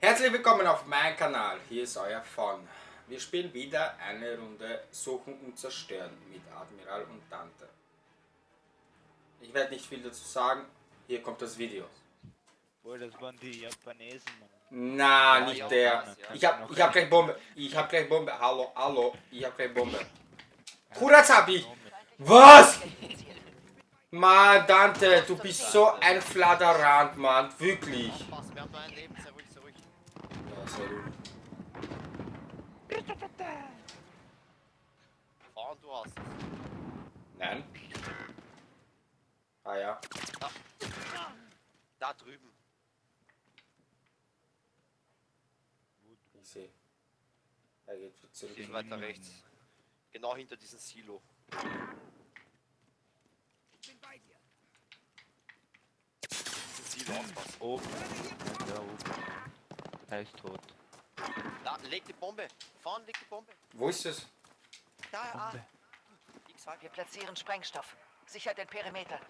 Herzlich willkommen auf meinem Kanal, hier ist euer Fon. Wir spielen wieder eine Runde Suchen und Zerstören mit Admiral und Dante. Ich werde nicht viel dazu sagen, hier kommt das Video. Boah, das waren die Japanesen, Mann. Na, Ja, nicht ja, der. ja. Ich hab, ich hab gleich Bombe. Ich hab gleich Bombe. Hallo, hallo. Ich hab gleich Bombe. Kurazabi! Was? Mann, Dante, du bist so ein Fladerant, Mann. Wirklich. Pass, wir haben nur ein Leben, sehr ruhig, sehr ruhig. Ja, sehr gut. Fahren, du hast es. Nein. Ah ja. Da drüben. Ich sehe. Er geht zurück. Bisschen weiter rechts. Genau hinter diesem Silo. Diesen Silo aufpassen. Oben. Ja, oben. Er ist tot. Da, leg die Bombe. Fahren, leg die Bombe. Wo ist es? Da, ah. Ich sag, Wir platzieren Sprengstoff. Sichert den Perimeter.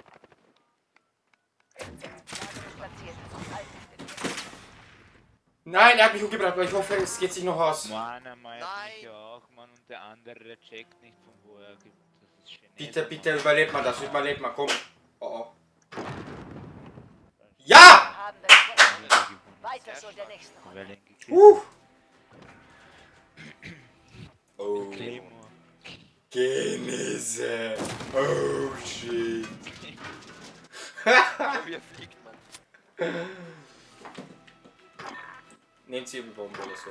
Lager ist platziert. Halten den Nein, er hat mich umgebracht, aber ich hoffe, es geht sich noch aus. Mann, er meint mich auch, Mann, und der andere checkt nicht von wo er gibt. Das ist Chinese, Bitte, bitte, überlebt man das. Überlebt man, komm. Oh oh. Ja! Weiter so der gekillt Uh. Oh. Genese. Oh shit. wie er fliegt, Mann. Nehmt sie die Bombe oder so.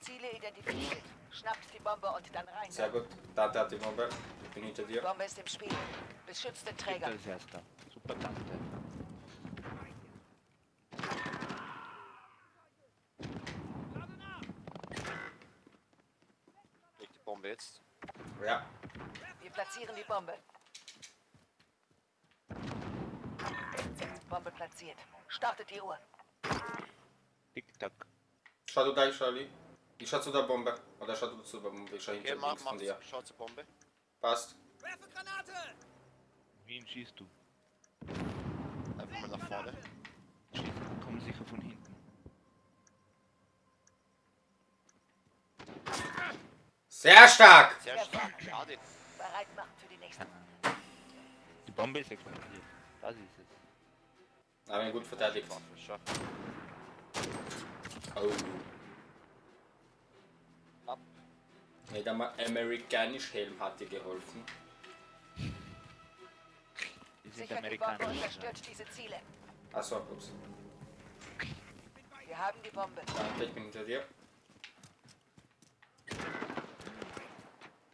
Ziele identifiziert. Schnappt die Bombe und dann rein. Sehr gut. Dante hat die Bombe. Ich bin hinter Die dir. Bombe ist im Spiel. Beschützt den Träger. Als erster. Super Tante. Leg die Bombe jetzt. Ja. Wir platzieren die Bombe. Bombe platziert. Startet die Uhr. Schau du da, ich schau li. Ich schau zu der Bombe. Oder schau du zu der Bombe. Ich schau hinter Okay, mach, von dir. schau zur Bombe. Passt. Wen schießt du? Einfach mal nach vorne. Schießt. Kommen sicher von hinten. Sehr stark! Sehr stark. Schade. Bereit machen für die nächste. Die Bombe ist explodiert. Das ist es. Aber gut verteidigt. Schau. Oh. Ab. Der Ma- amerikanisch Helm hat dir geholfen. Die sind Sichert die zerstört diese Ziele. Achso, ups. Wir haben die Bombe. Dante, ich bin hinter dir.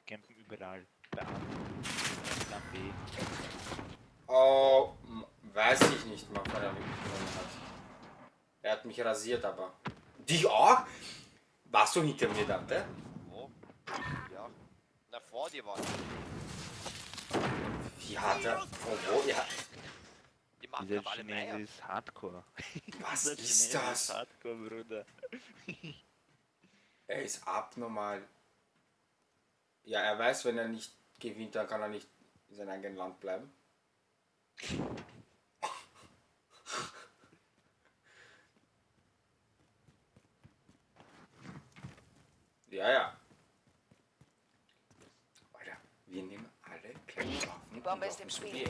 Campen überall. Bei A. Plan B. Oh, weiß ich nicht, mal, wann er mich genommen hat. Er hat mich rasiert, aber. Dich auch? Warst du hinter mir, Dante? Wo? Ja. Na, vor dir war Wie hat er. Von wo? Ja. Die machen Dieser aber alle Chinese Meier. ist Hardcore. Was Dieser ist Chinese das? Hardcore, Bruder. Er ist abnormal. Ja, er weiß, wenn er nicht gewinnt, dann kann er nicht in seinem eigenen Land bleiben. Ja, ja. Alter, wir nehmen alle kleine Waffen. Die Bombe ist im Spiel.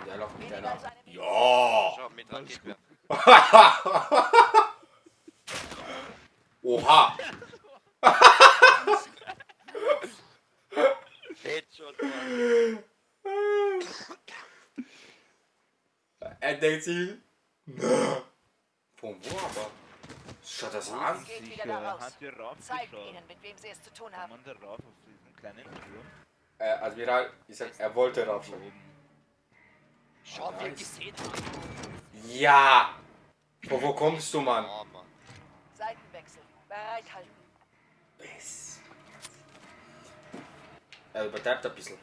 Und er läuft mit einer. Ja! Schau, mit Raketwerfer. Oha! Headshot, Mann. Er denkt sich. "Na, Von wo aber? Schaut Geht wieder Sicher, da raus. Zeigt ihnen, mit wem sie es zu tun haben. man da rauf auf diesen kleinen Turm? Äh, Admiral, ich sag, er wollte rauf. Wie er Nice. gesehen. Ja! Von wo kommst du, Mann? Seitenwechsel. Bereithalten. Bis. Er übertreibt ein bisschen.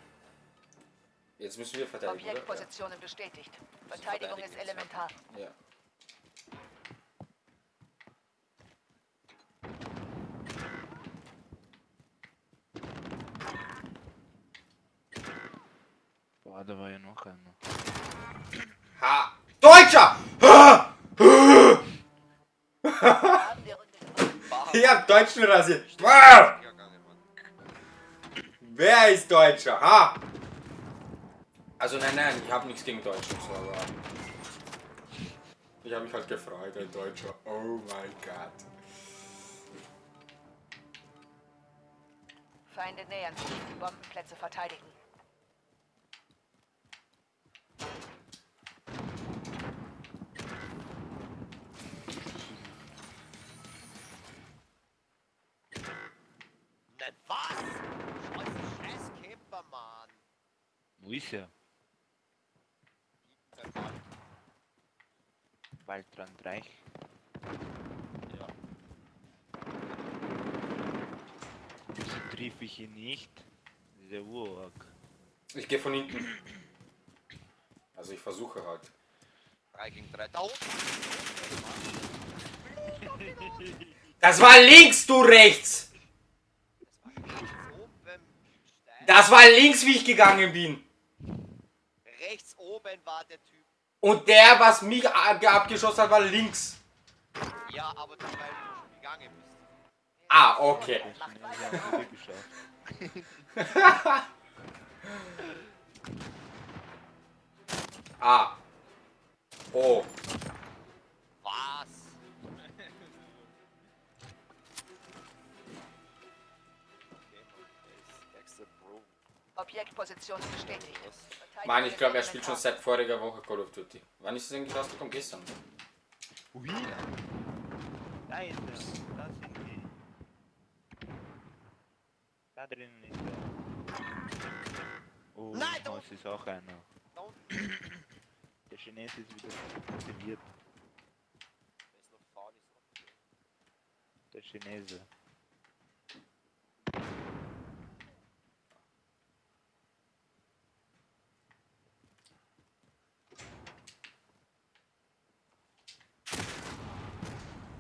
Jetzt müssen wir verteidigen, oder? Objektpositionen bestätigt. Verteidigung ist elementar. Ja. Da war ja noch einer. Ha! Deutscher! Ha! Gewonnen. Ich hab Deutschen rasiert. Ah! Wer ist Deutscher? Ha! Also nein, nein, ich habe nichts gegen Deutsche, so, aber ich habe mich halt gefreut, ein Deutscher. Oh mein Gott. Feinde nähern sich. Die Bombenplätze verteidigen. Nein, was? Scheiße, scheiß Camper, Mann. Mann. Waldrand Reich. Ja. Wieso triff ich ihn nicht? Dieser Urorg. Ich gehe von hinten. Also ich versuche halt. 3 gegen 3. Da. Das war links, du rechts! Das war rechts oben. Stein. Das war links, wie ich gegangen bin. Oben war der Typ. Und der, was mich ab- abgeschossen hat, war links. Ja, aber das weil du schon gegangen bist. Ah, okay. Ah. Oh. Objektposition bestätigt. Mann, ich glaube, er spielt schon seit voriger Woche Call of Duty. Wann ist es eigentlich rausgekommen? Gestern. Ui! Da ist er. Da sind die. Da drinnen ist er. Oh, Nein, da das ist auch einer. Der Chinese ist wieder motiviert. Der Chinese.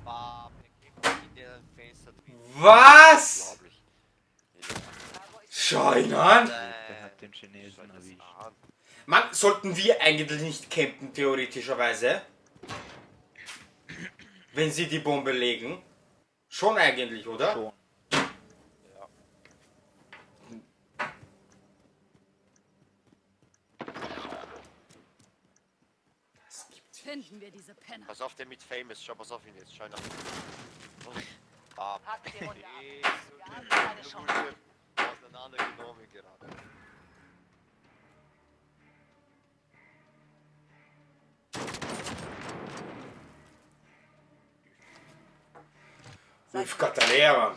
Bam, er kriegt in der Fenster drin. Was? Schau ihn an. Der hat den Schau Chinesen das erwischt. an. Mann, sollten wir eigentlich nicht campen, theoretischerweise? Wenn sie die Bombe legen? Schon eigentlich, oder? Schon. Ja. Das gibt's. Finden wir diese Penner. Pass auf, der mit Famous. Schau, pass auf ihn jetzt. Schau ihn Bam. Hackt die Runde ab. Der Chance. wurde auseinandergenommen gerade. Ulf Katalea, Mann.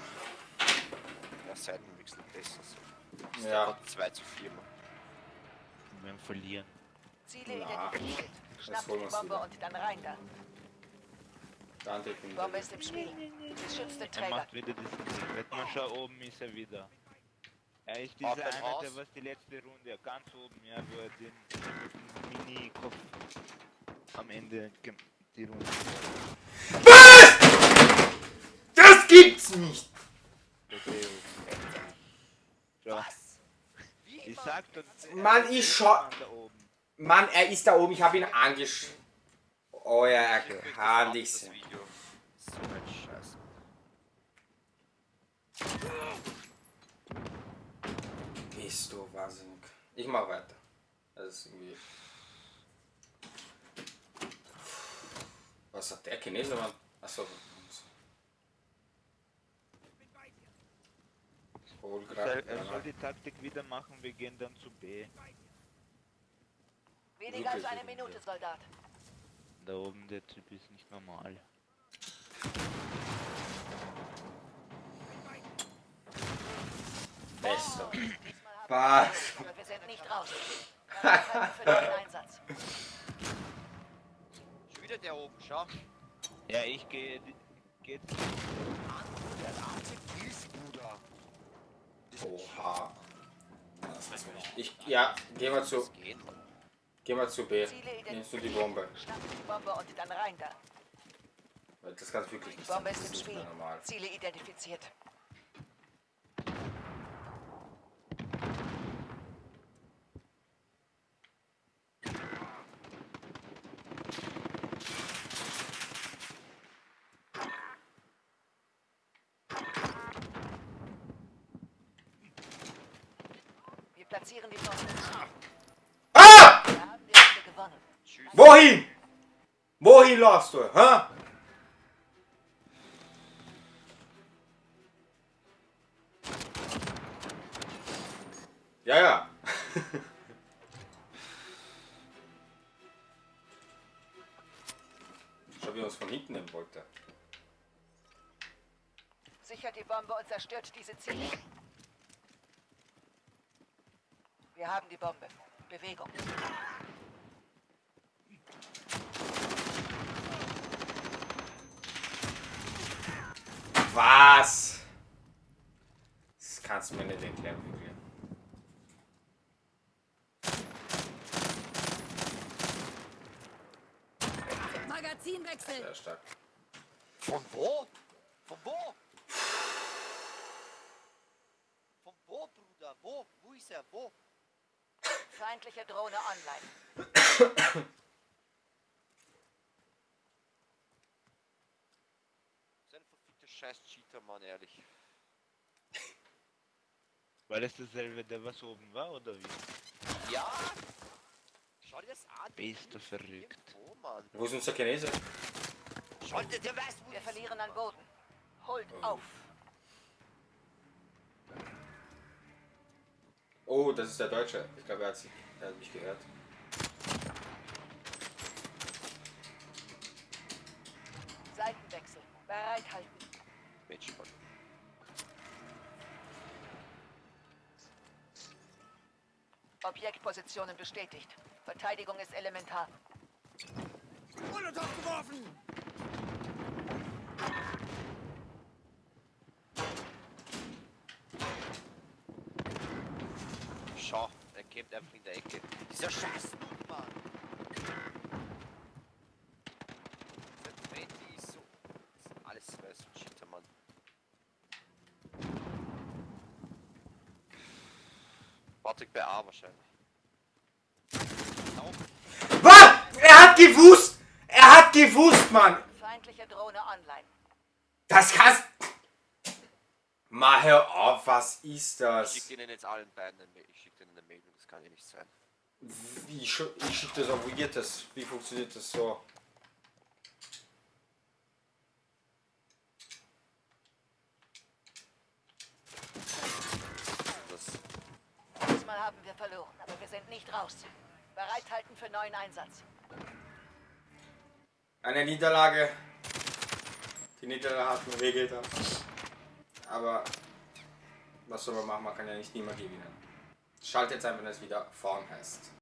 Ja, Seitenwechsel besser so. Ist Ja. einfach 2 zu 4 Mann. Wir werden verlieren. Ziele Ja. identifiziert. Schnappt holen die Bombe und dann rein da. Dann definitiv. Bombe ist im Spiel. Beschützt den Er Träger. macht wieder diesen schau oben ist er wieder. Er ist dieser dem einer, Haus? der was die letzte Runde ganz oben, ja, wo er den Mini-Kopf am Ende die Runde. Was? Das gibt's nicht! Oben. Schau, Was? Wie ich sag doch. Mann, er ich ist schau- Mann Da oben. Mann, er ist da oben, ich habe ihn angesch... Oh ja, er Ich krieg das kann ab, dich das sehen. Video. So ein Scheiß. Bist du wahnsinnig. Ich mach weiter. Das ist irgendwie... Was hat der Chinese, Mann? Achso. Hol Er er soll die Taktik wieder machen, wir gehen dann zu B. Weniger als eine. Minute, Soldat. Da oben der Typ ist nicht normal. Haben Was? wir sind nicht raus. Keine Zeit für den Einsatz. Schon wieder der oben, schau. Ja, ich gehe. Geht. Der alte Gießbruder. Oha. Das weiß man nicht. Ich, ja, geh mal zu. Geh mal zu B. Nimmst du die Bombe. Die Bombe und dann rein da. Das kann wirklich nicht. Die Bombe ist im Spiel. Ziele identifiziert. Wir platzieren die Bombe. Wohin? Wohin läufst du? Hä? Ja, ja. Schau, wie uns von hinten nehmen wollte. Sichert die Bombe und zerstört diese Ziele. Wir haben die Bombe. Bewegung. Was? Das kannst du erklären, wirklich. Magazinwechsel. Sehr stark. Von wo? Von wo? Von wo, Bruder? Wo? Wo ist er? Wo? Feindliche Drohne online. Verfickter Scheiß-Cheater, Mann, ehrlich. War das derselbe, der was oben war, oder wie? Ja! Schau dir das an. Bist du verrückt? Irgendwo, Mann. Wo ist unser Chinese? Schau dir, der weiß, wo Wir verlieren an. Boden. Holt auf. Oh, das ist der Deutsche. Ich glaube, er hat, sie- er hat mich gehört. Seitenwechsel. Bereithalten. Mensch, Mann. Objektpositionen bestätigt. Verteidigung ist elementar. Schau, er kämpft einfach in der Ecke. Dieser scheiß Mann. Dieser ist so... Alles weiß ein Cheater, Mann. Patrick bei A wahrscheinlich. Lauf. Was? Er hat gewusst! Er hat gewusst, Mann! Feindliche Drohne online. Das kannst... Mal hör auf, was ist Ich das? schicke ihnen jetzt allen beiden eine Mail. Ich schicke ihnen eine Mail, das kann ja nicht sein. Wie sch- ich schicke das auf, wie geht das? Wie funktioniert das so? Das Diesmal haben wir verloren, aber wir sind nicht raus. Bereithalten für neuen Einsatz. Eine Niederlage. Die Niederlage hat mir wehgetan. Aber was soll man machen? Man kann ja nicht immer gewinnen. Schaltet jetzt einfach, wenn es wieder vorn heißt.